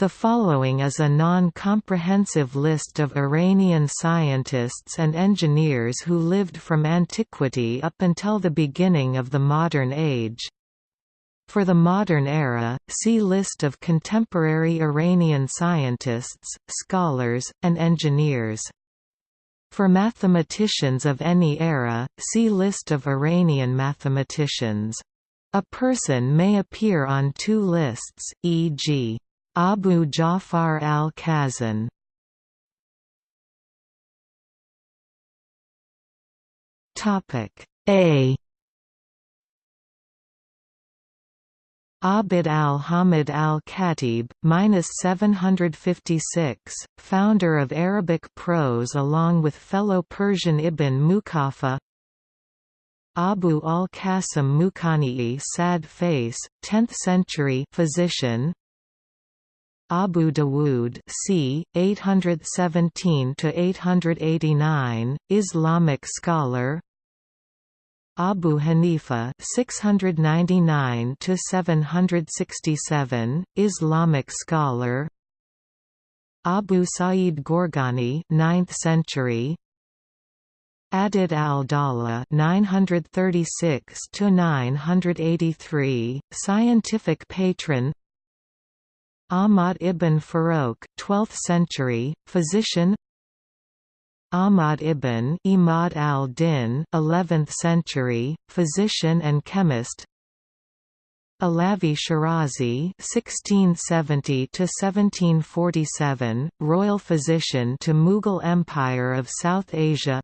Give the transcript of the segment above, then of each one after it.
The following is a non-comprehensive list of Iranian scientists and engineers who lived from antiquity up until the beginning of the modern age. For the modern era, see List of contemporary Iranian scientists, scholars, and engineers. For mathematicians of any era, see List of Iranian mathematicians. A person may appear on two lists, e.g. Abu Ja'far al-Khazin A Abd al-Hamid al-Khatib, minus 756, founder of Arabic prose along with fellow Persian Ibn Muqaffa. Abu al-Qasim Muqani'i sad face, 10th century physician. Abu Dawood c. 817–889, Islamic scholar. Abu Hanifa 699 to 767 Islamic scholar. Abu Sa'id Gorgani 9th century. Adud al-Dawla 936 to 983 scientific patron Ahmad ibn Farouk 12th century physician Ahmad ibn Imad al-Din 11th century, physician and chemist Alavi Shirazi (1670–1747), royal physician to Mughal Empire of South Asia.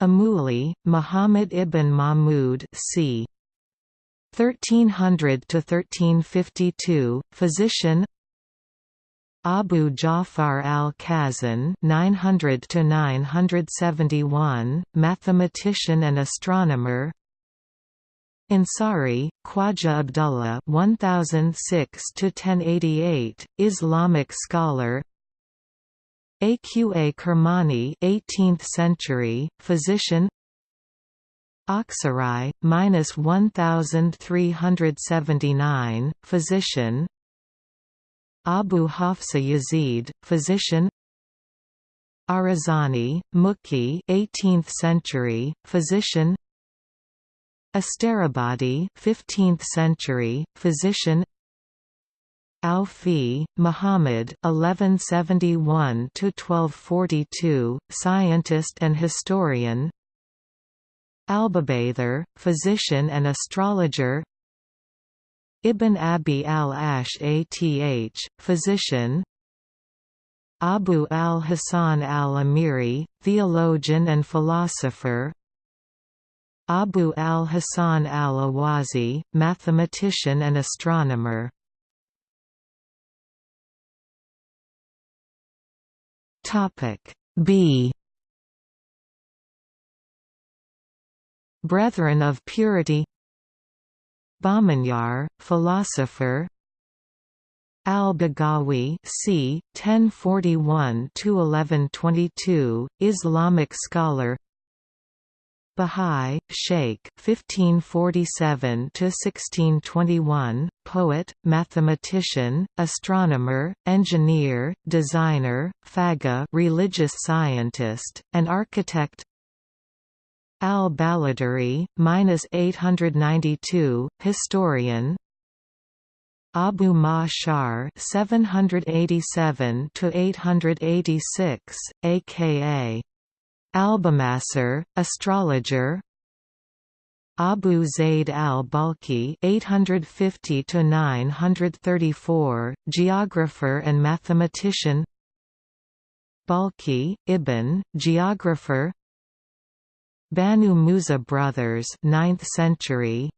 Amuli, Muhammad ibn Mahmud, c. 1300 to 1352, physician. Abu Ja'far al-Khazin (900–971), mathematician and astronomer. Ansari, Khwaja Abdullah (1006–1088), Islamic scholar. Aqa Kermani, 18th century, physician. Aksarai, minus 1379, physician. Abu Hafsa Yazid, physician. Arazani, Muki 18th century, physician. Asterabadi 15th century, physician. Aufi, Muhammad 1171–1242, scientist and historian Albabather, physician and astrologer. Ibn Abi al-Ash'ath, physician. Abu al-Hasan al-Amiri, theologian and philosopher. Abu al-Hasan al-Awazi, mathematician and astronomer. B Brethren of Purity. Bahmanyar, philosopher. Al-Baghawi c. 1041–1122, Islamic scholar. Bahá'í, Sheikh 1547–1621, poet, mathematician, astronomer, engineer, designer, faqih religious scientist, and architect Al-Baladari, minus 892, historian. Abu Ma'shar, 787 to 886, aka Albamasser, astrologer. Abu Zayd al-Balkhi, 850 to 934, geographer and mathematician. Balkhi, Ibn, geographer Banu Musa brothers 9th century.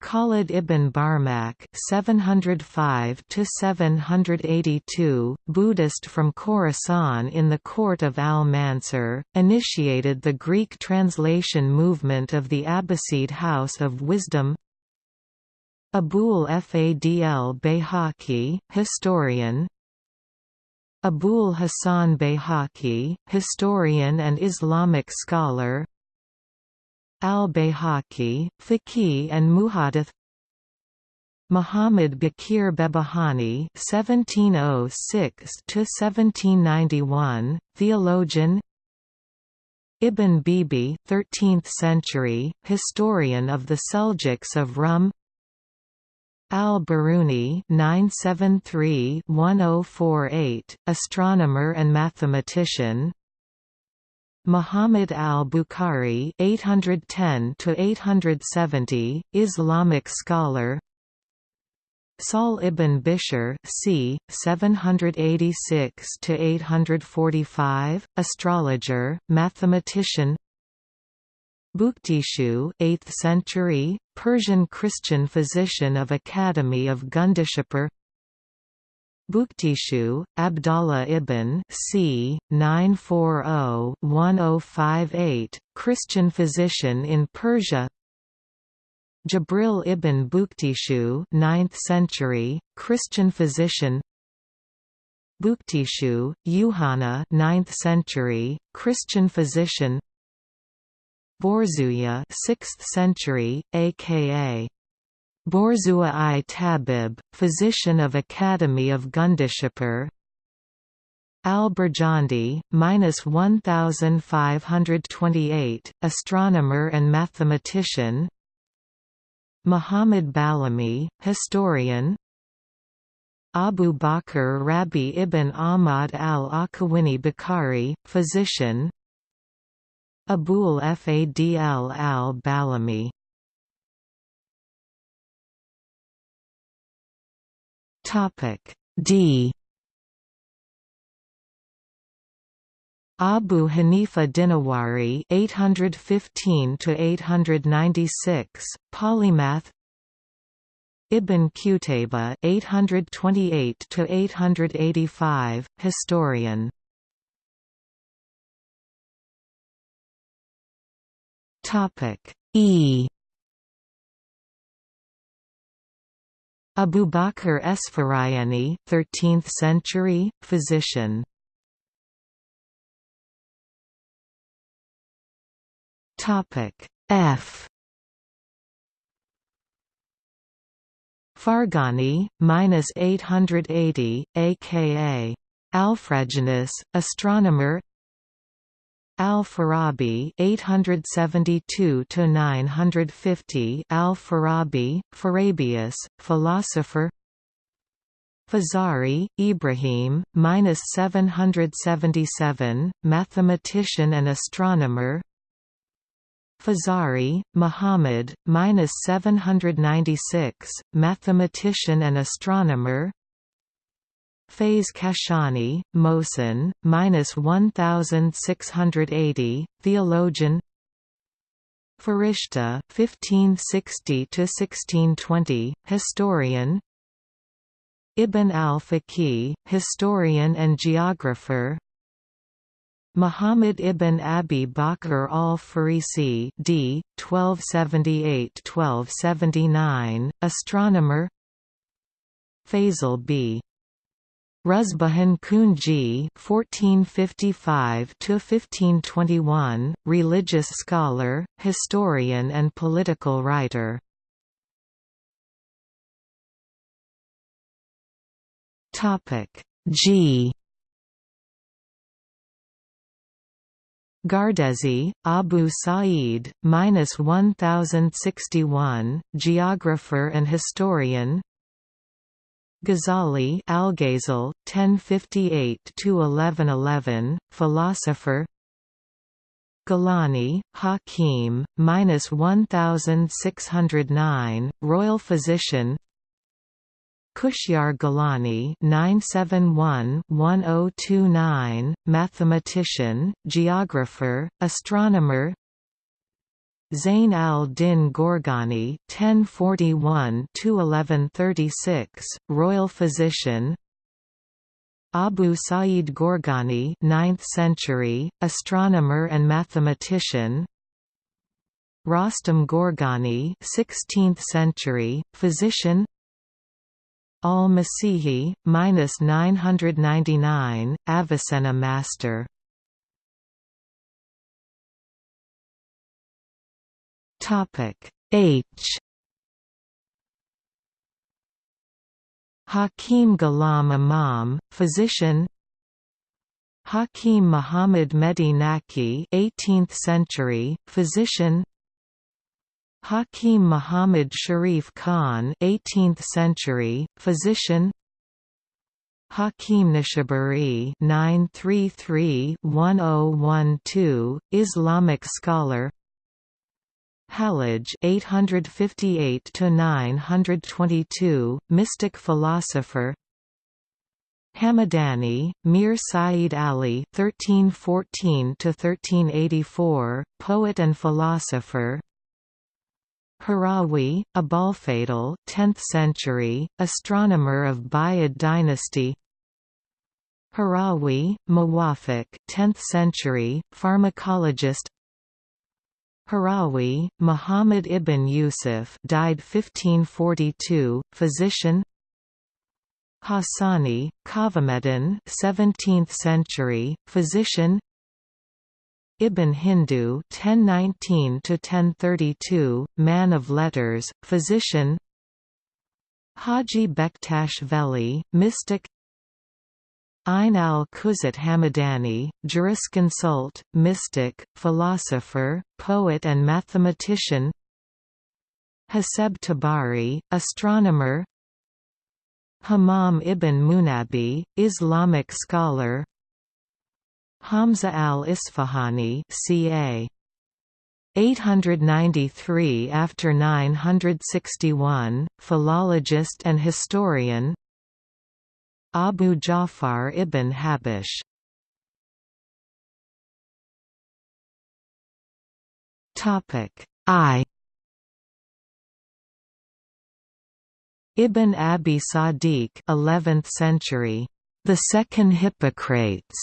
Khalid ibn Barmak 705 to 782 Buddhist from Khorasan in the court of Al-Mansur initiated the Greek translation movement of the Abbasid House of Wisdom. Abul Fadl Bayhaqi historian Abul Hasan Bayhaqi, historian and Islamic scholar Al-Bayhaqi, faqih and muhadith Muhammad Bakir Behbahani (1706–1791), theologian. Ibn Bibi, 13th century, historian of the Seljuks of Rum. Al-Biruni (973–1048), astronomer and mathematician. Muhammad al-Bukhari (810–870), Islamic scholar. Sahl ibn Bishr c. 786–845, astrologer, mathematician Bukhtishu 8th century, Persian Christian physician of Academy of Gundishapur Bukhtishu, Abdallah ibn c. 940-1058, Christian physician in Persia. Jabril ibn Bukhtishu 9th century, Christian physician. Bukhtishu, Yuhana 9th century, Christian physician Borzuya 6th century, aka Borzua i Tabib, physician of Academy of Gundishapur Al-Burjandi, minus 1528, astronomer and mathematician. Muhammad Balami, historian. Abu Bakr Rabi ibn Ahmad al-Akawini Bukhari, physician Abul Fadl al-Balami D. Abu Hanifa Dinawari 815 to 896 polymath. Ibn Qutayba 828 to 885 historian Topic. E. Abu Bakr Esfarayani 13th century physician. Topic. F. Farghani, minus 880, aka Alfraganus, astronomer. Al-Farabi, 872 to 950. Al-Farabi, Farabius, philosopher. Fazari, Ibrahim, minus 777, mathematician and astronomer. Fazari, Muhammad, minus 796, mathematician and astronomer. Faiz Kashani, Mohsen, minus 1680, theologian. Farishta, 1560 to 1620, historian. Ibn al-Faqih, historian and geographer. Muhammad ibn Abi Bakr al-Farisi d. 1278–1279, astronomer Faisal b. Ruzbahan Kunji (1455–1521), religious scholar, historian, and political writer. Topic G. Gardezi, Abu Sa'id, minus 1061, geographer and historian. Ghazali, Al-Ghazal, 1058–1111, philosopher. Gilani, Hakim, minus 1609, royal physician. Kushyar Gilani 971-1029, mathematician, geographer, astronomer Zain al-Din Gorgani 1041-1136, royal physician. Abu Sa'id Gorgani 9th century, astronomer and mathematician. Rostam Gorgani 16th century, physician. Al-Masihi, minus 999, Avicenna Master. Topic. H. Hakim Ghulam Imam, physician. Hakim Muhammad Mehdi Naqi 18th century, physician. Hakim Muhammad Sharif Khan 18th century, physician. Hakim Nishaburi 933-1012, Islamic scholar Hallaj 858–922, mystic philosopher Hamadani, Mir Saeed Ali (1314–1384), poet and philosopher. Harawi, Abolfadl, 10th century, astronomer of Buyid dynasty. Harawi, Muwafiq, 10th century, pharmacologist. Harawi, Muhammad ibn Yusuf, died 1542, physician. Hassani, Kavameddin 17th century, physician Ibn Hindu 1019 to 1032, man of letters, physician Haji Bektash Veli, mystic Ain al-Quzat Hamadani, jurisconsult, mystic, philosopher, poet and mathematician. Haseb Tabari, astronomer. Hammam ibn Munabi, Islamic scholar. Hamza al-Isfahani ca. 893 after 961, philologist and historian Abu Ja'far ibn Habish. Topic I. Ibn Abi Sadiq 11th century, the second Hippocrates,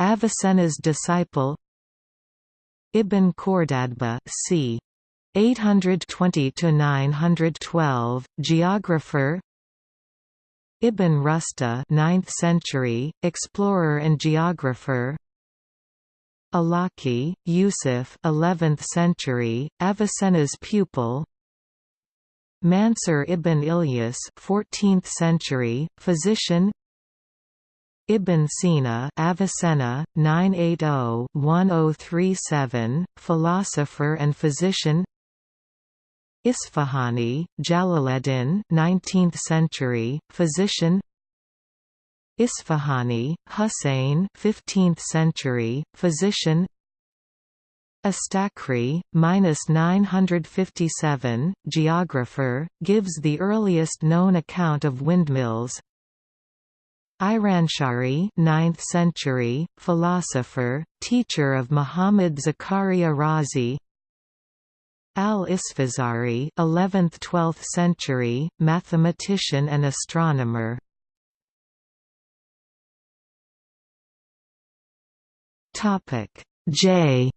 Avicenna's disciple. Ibn Khordadbeh c. 820–912, geographer Ibn Rusta 9th century, explorer and geographer. Alaki, Yusuf 11th century, Avicenna's pupil. Mansur ibn Ilyas 14th century, physician. Ibn Sina Avicenna, 980-1037, philosopher and physician Isfahani, Jalaleddin 19th century, physician. Isfahani, Hussein 15th century, physician. Astakri, 957, geographer, gives the earliest known account of windmills. Iranshari 9th century, philosopher, teacher of Muhammad Zakaria Razi Al-Isfazari 11th–12th century, mathematician and astronomer. J.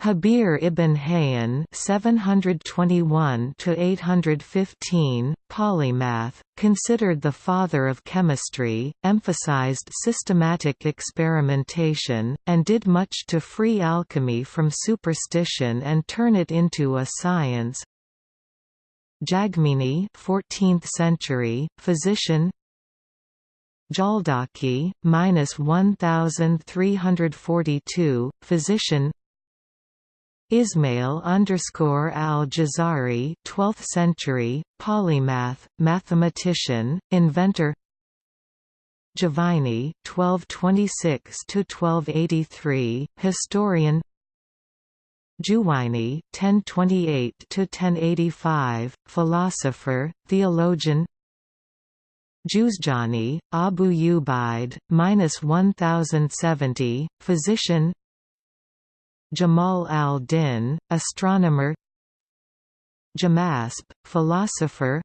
Habir ibn Hayyan (721–815), polymath, considered the father of chemistry, emphasized systematic experimentation, and did much to free alchemy from superstition and turn it into a science. Jagmini, 14th century, physician. Jaldaki, minus 1342, physician. Ismail underscore al-Jazari, 12th century, polymath, mathematician, inventor. Juvayni, 1226 to 1283, historian. Juwayni, 1028 to 1085, philosopher, theologian. Juzjani, Abu Ubaid, minus 1070, physician. Jamal al-Din, astronomer Jamasp, philosopher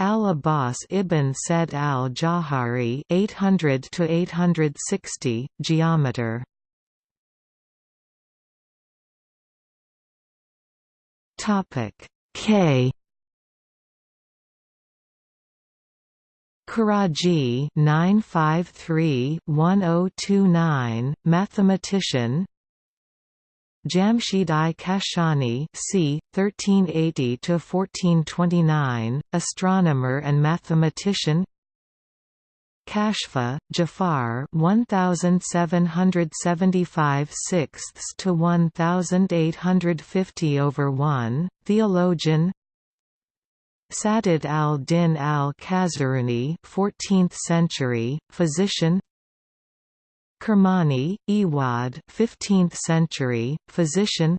Al-Abbas ibn Said al-Jahari 800 to 860 geometer. Topic K. Karaji 953-1029, mathematician Jamshid I Kashani c. 1380–1429, astronomer and mathematician. Kashfa, Jafar 1775 sixths to 1850 over 1, theologian. Sadid al-Din al-Khazaruni 14th century, physician Kermani, Iwad 15th century, physician.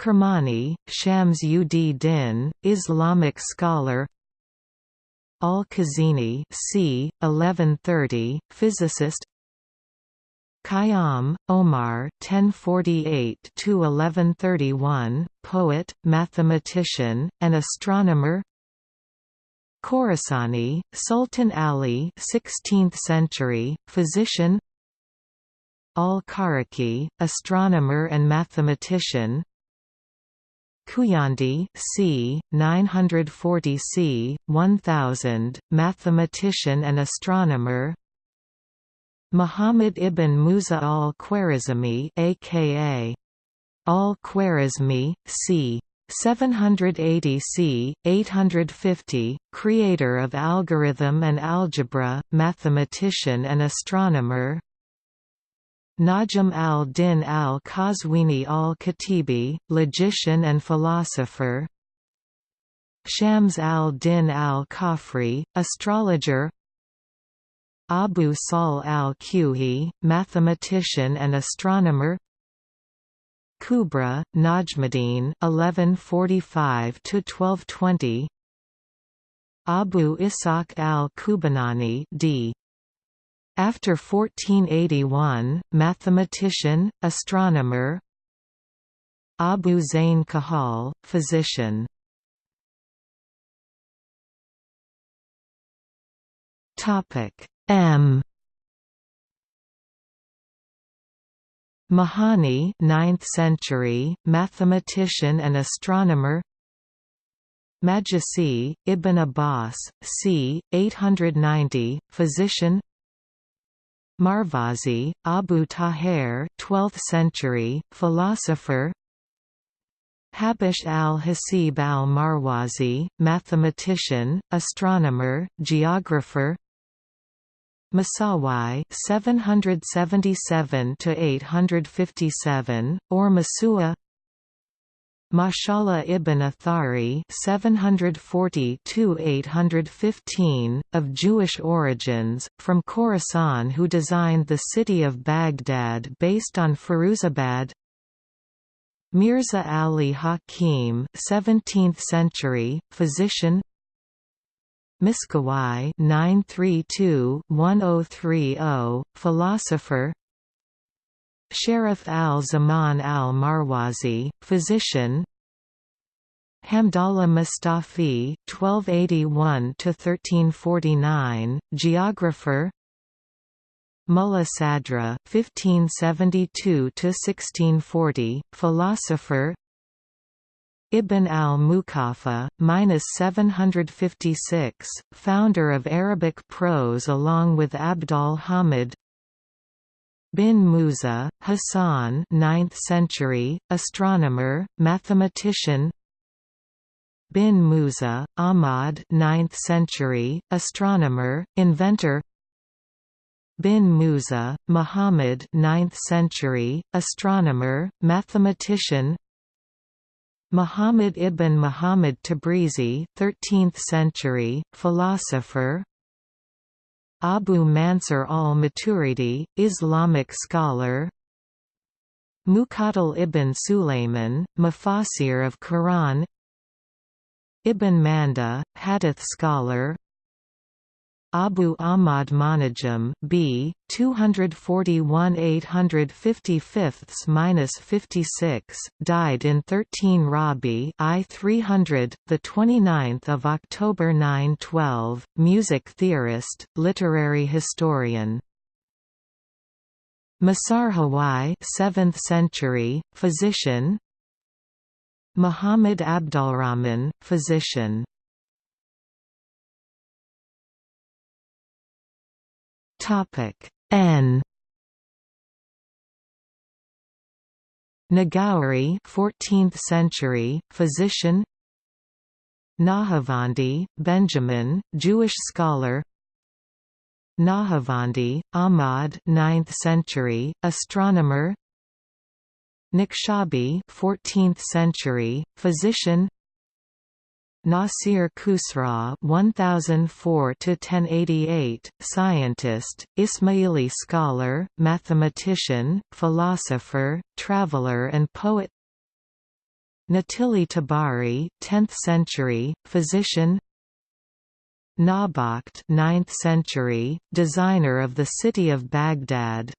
Kermani, Shams ud Din, Islamic scholar. Al-Khazini c. 1130, physicist. Khayyam, Omar 1048–1131, poet, mathematician, and astronomer Khorasani, Sultan Ali 16th century, physician Al-Kharaki, astronomer and mathematician Kuyandi c. 940 c. 1000, mathematician and astronomer Muhammad ibn Musa al-Khwarizmi aka al-Khwarizmi, c. 780 c. 850, creator of algorithm and algebra, mathematician and astronomer. Najm al-Din al-Qazwini al-Khatibi, logician and philosopher. Shams al-Din al-Khafri, astrologer. Abu Sahl al-Kuhi, mathematician and astronomer Kubra, Najmuddin 1145–1220 Abu Ishaq al-Kubanani d. After 1481, mathematician, astronomer. Abu Zain Kahal, physician. Topic M Mahani 9th century, mathematician and astronomer. Majusi, Ibn Abbas, c. 890, physician. Marvazi, Abu Tahir 12th century, philosopher. Habish al-Hasib al-Marwazi, mathematician, astronomer, geographer Masawai 777 to 857 or Masua? Mashallah ibn Athari 740–815, of Jewish origins, from Khorasan who designed the city of Baghdad based on Firuzabad. Mirza Ali Hakim 17th century, physician Miskawai 932-1030, philosopher. Sharif al-Zaman al-Marwazi, physician. Hamdallah Mustafi, 1281–1349, geographer. Mullah Sadra, 1572–1640, philosopher Ibn al-Muqaffa, 756, founder of Arabic prose along with Abdal Hamid Bin Musa, Hassan 9th century, astronomer, mathematician Bin Musa, Ahmad 9th century, astronomer, inventor Bin Musa, Muhammad 9th century, astronomer, mathematician Muhammad ibn Muhammad Tabrizi 13th century, philosopher. Abu Mansur al-Maturidi, Islamic scholar. Muqatil ibn Sulayman, Mufassir of Quran. Ibn Manda, Hadith scholar Abu Ahmad Manajim B 241 855-56 died in 13 Rabi I 300 the 29th of October 912 music theorist literary historian. Masarhawai 7th century physician. Muhammad Abdulrahman physician Topic N. Nagauri 14th century, physician. Nahavandi, Benjamin, Jewish scholar. Nahavandi, Ahmad 9th century, astronomer. Nikshabi 14th century, physician Nasir Khusraw 1004 to 1088 scientist Ismaili scholar mathematician philosopher traveler and poet. Natili Tabari 10th century physician. Nabakht 9th century designer of the city of Baghdad.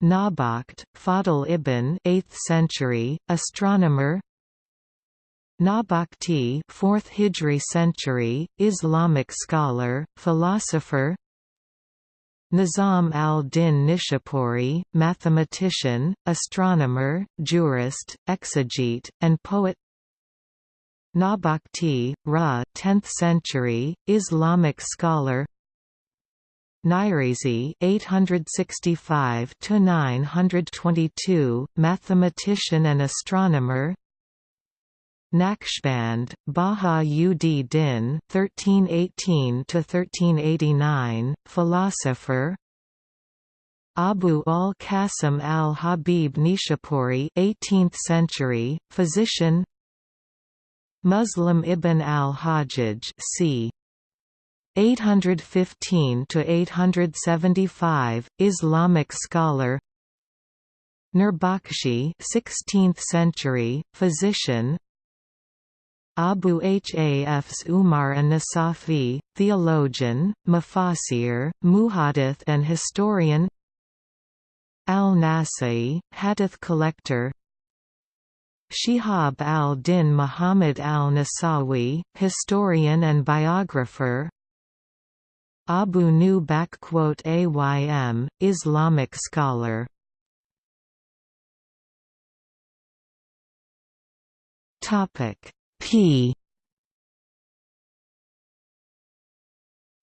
Nabakht Fadl ibn 8th century astronomer Nabakhti 4th Hijri century, Islamic scholar, philosopher. Nizam al-Din Nishapuri, mathematician, astronomer, jurist, exegete, and poet. Nabakhti, Ra 10th century, Islamic scholar. Nairizi 865 922 mathematician and astronomer Naqshband, Baha ud Din (1318–1389), philosopher. Abu al-Qasim al-Habib Nishapuri, 18th century, physician. Muslim ibn al-Hajjaj, c. 815 to 875, Islamic scholar. Nurbakshi, 16th century, physician. Abu Hafs Umar an-Nasafi, theologian, mufassir, muhadith and historian. Al-Nasai, hadith collector. Shihab al-Din Muhammad al-Nasawi, historian and biographer. Abu Nu Aym, Islamic scholar. Topic P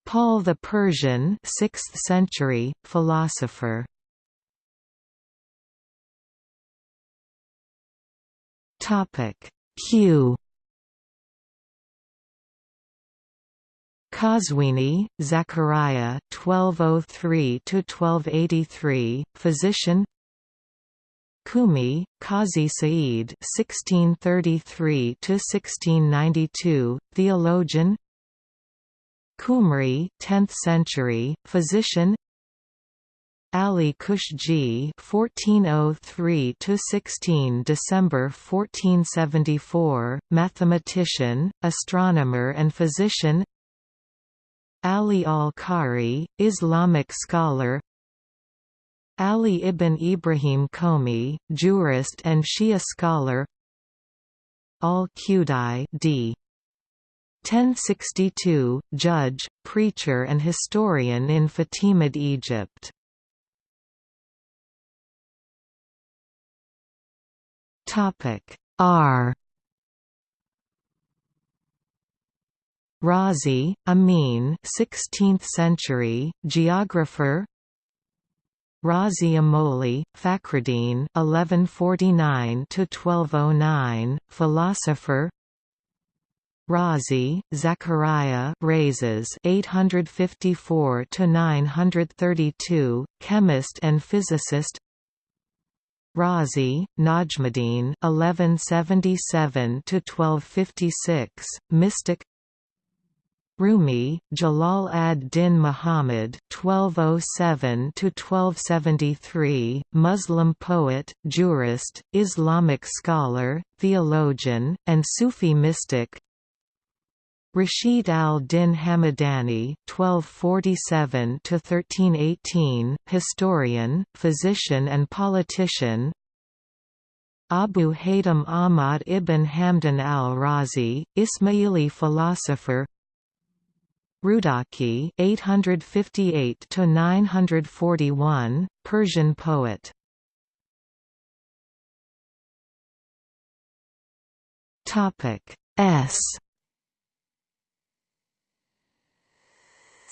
Paul the Persian 6th century, philosopher. Topic. Q. Qazwini, Zachariah 1203 to 1283, physician Kumi, Qazi Sa'id (1633–1692), theologian. Kumri, 10th century, physician. Ali Kushji (1403–16 December 1474), mathematician, astronomer, and physician. Ali al-Qari, Islamic scholar, Ali ibn Ibrahim Komi, jurist and Shia scholar Al-Qudai d. 1062, judge, preacher and historian in Fatimid Egypt. R Razi, Amin 16th century, geographer Razi Amoli, Fakhruddin (1149–1209), philosopher. Razi, Zachariah Rhazes 854–932, chemist and physicist. Razi, Najmuddin (1177–1256), mystic. Rumi, Jalal ad-Din Muhammad (1207–1273), Muslim poet, jurist, Islamic scholar, theologian, and Sufi mystic. Rashid al-Din Hamadani (1247–1318), historian, physician, and politician. Abu Haytham Ahmad ibn Hamdan al-Razi, Ismaili philosopher Rudaki 858 to 941 Persian poet Topic S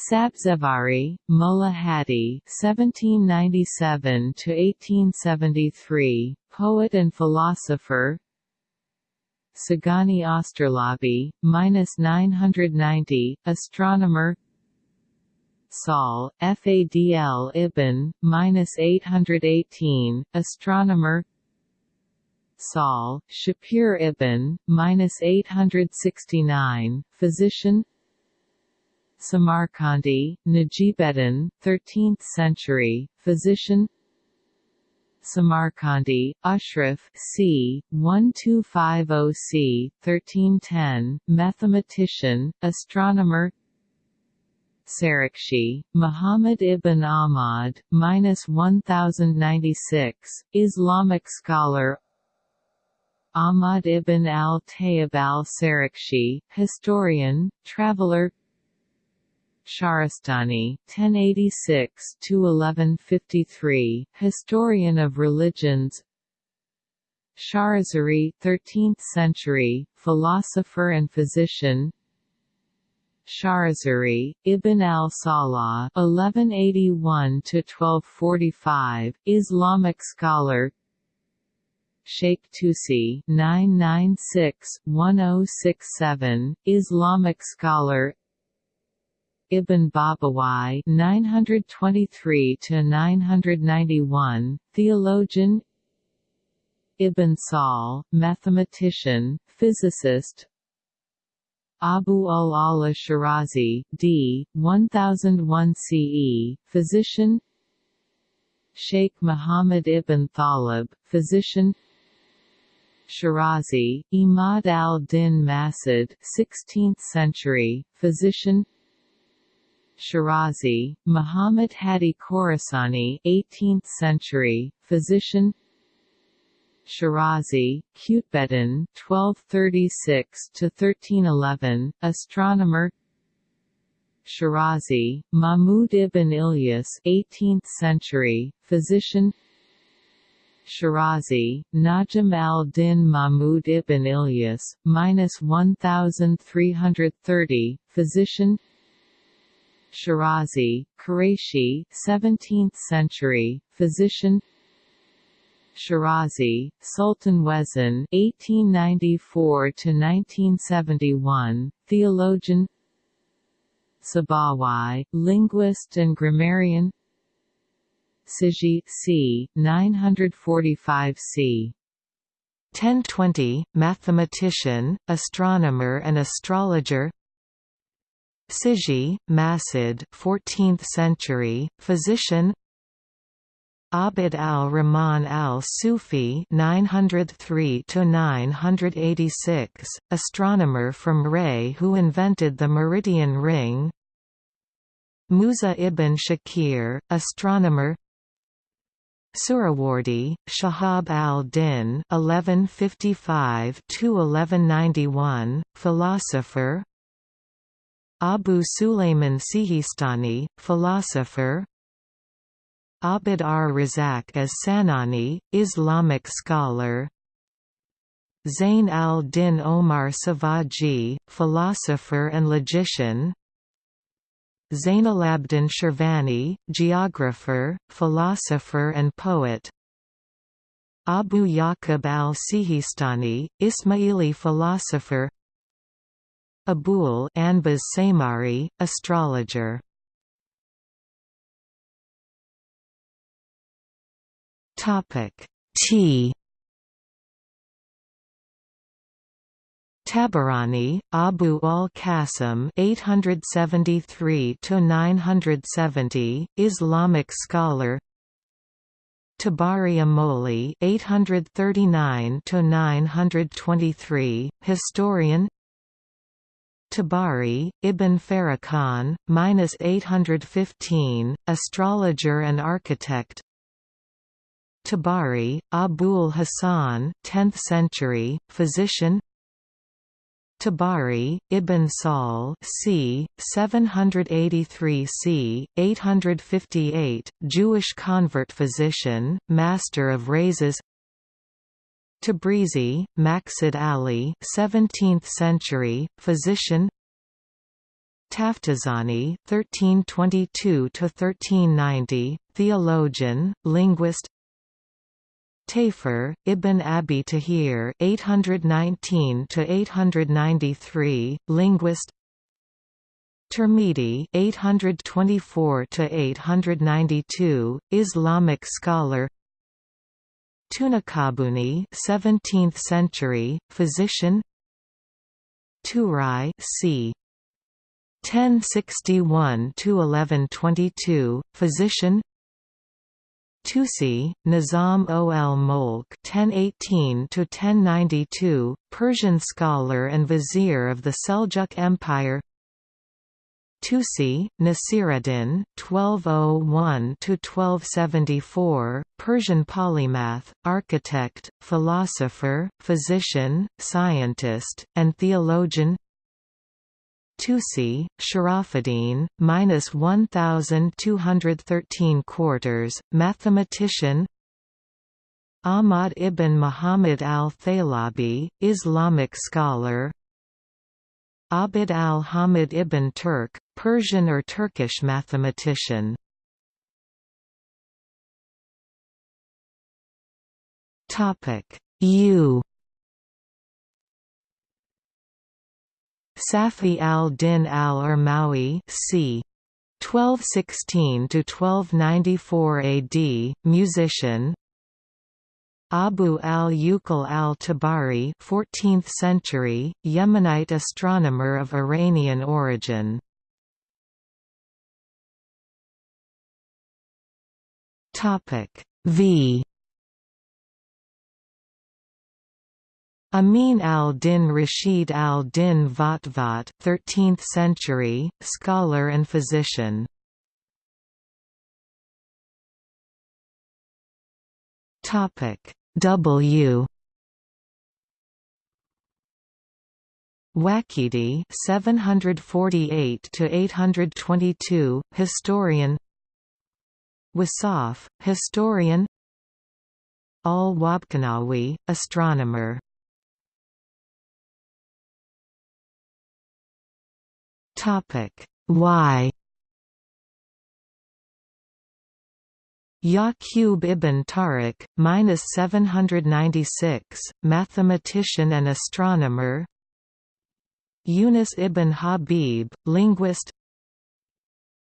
Sabzevari, Mullah Hadi (1797–1873), poet and philosopher. Sagani Osterlabi, minus 990, astronomer. Sahl, Fadl ibn, minus 818, astronomer. Sahl, Shapir ibn, minus 869, physician. Samarkandi, Najibeddin, 13th century, physician Samarkandi, Ashraf c. 1250 c. 1310, mathematician, astronomer Sarakshi, Muhammad ibn Ahmad, minus 1096, Islamic scholar Ahmad ibn al-Tayyib al-Sarakshi, historian, traveler Shahrastani (1086–1153), historian of religions. Shahrazari, 13th century, philosopher and physician. Shahrazari, Ibn al-Salah (1181–1245), Islamic scholar. Sheikh Tusi (996–1067), Islamic scholar. Ibn Babawai 923 to 991 theologian. Ibn Sahl mathematician physicist. Abu al-Ala Shirazi d 1001 CE physician. Sheikh Muhammad ibn Thalib physician. Shirazi Imad al-Din Masud 16th century physician Shirazi, Muhammad Hadi Khorasani 18th century, physician. Shirazi, Qutbeddin 1236–1311, astronomer. Shirazi, Mahmud ibn Ilyas 18th century, physician. Shirazi, Najm al-Din Mahmud ibn Ilyas, minus 1330, physician Shirazi, Qurayshi 17th century, physician Shirazi, Sultan Wezin 1894–1971, theologian Sabawai, linguist and grammarian Siji c. 945 c. 1020, mathematician, astronomer and astrologer Siji, Masud 14th century, physician. Abd al-Rahman al-Sufi 903–986, astronomer from Ray who invented the meridian ring. Musa ibn Shakir, astronomer. Suhrawardi, Shahab al-Din (1155–1191), philosopher. Abu Sulayman Sihistani, philosopher. Abd ar-Razak as Sanani, Islamic scholar. Zain al-Din Omar Savaji, philosopher and logician. Zainalabdin Shirvani, geographer, philosopher and poet. Abu Yaqub al-Sihistani, Ismaili philosopher Abul Anbas Samari, astrologer. Topic T Tabarani, Abu al-Qasim (873–970), Islamic scholar. Tabari Amoli (839–923), historian. Tabari, Ibn Farrakhan, minus 815, astrologer and architect. Tabari, Abul Hasan, 10th century, physician. Tabari, Ibn Sahl c. 783 c. 858, Jewish convert physician, master of Rhazes Tabrizi, Maqsud Ali 17th century, physician Taftazani (1322–1390), theologian, linguist. Tayfur, Ibn Abi Tahir (819–893), linguist. Tirmidhi (824–892), Islamic scholar. Tunakabuni 17th century, physician Turai c. 1061 to 1122 physician Tusi, Nizam ol Molk (1018–1092), Persian scholar and vizier of the Seljuk Empire. Tusi, Nasiruddin (1201–1274), Persian polymath, architect, philosopher, physician, scientist, and theologian. Tusi, Sharafuddin, minus 1,213 quarters, mathematician. Ahmad ibn Muhammad al-Thalabi, Islamic scholar. Abd al-Hamid ibn Turk, Persian or Turkish mathematician. Topic U Safi al-Din al-Urmawi c. 1216 to 1294 AD, musician Abu al-Uqal al-Tabari 14th century, Yemenite astronomer of Iranian origin. Topic V Amin al-Din Rashid al-Din Vatvat 13th century, scholar and physician. Topic W. Waqidi 748 to 822 historian. Wasaf historian. Al-Wabkanawi astronomer. Topic Y Yaqub ibn Tariq, minus 796, mathematician and astronomer. Yunus ibn Habib, linguist.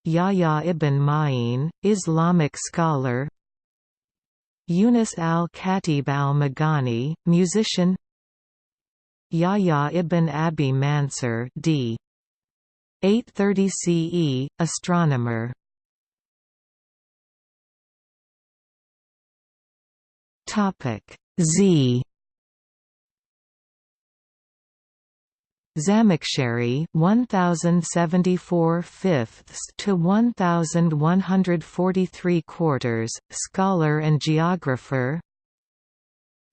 Yahya ibn Ma'in, Islamic scholar. Yunus al-Khatib al-Maghani, musician. Yahya ibn Abi Mansur, d. 830 CE, astronomer. Topic Z Zamakhshari 1074 fifths to 1143 quarters, scholar and geographer.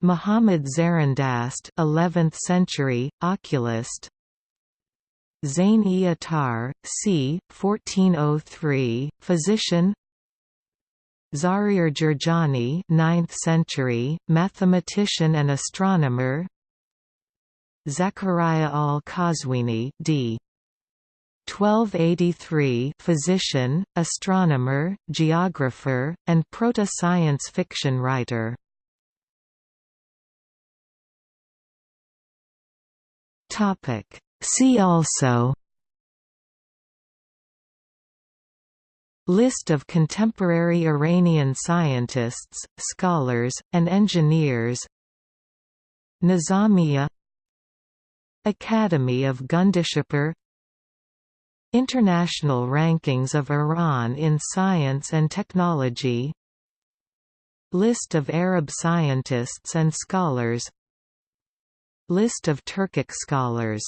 Muhammad Zarindast 11th century, oculist. Zain-i-Attar, c. 1403, physician Zahir Jurjani 9th century, mathematician and astronomer Zachariah al-Qazwini d. 1283 physician, astronomer, geographer, and proto-science fiction writer. See also List of contemporary Iranian scientists, scholars, and engineers. Nizamiya Academy of Gundishapur International rankings of Iran in science and technology. List of Arab scientists and scholars. List of Turkic scholars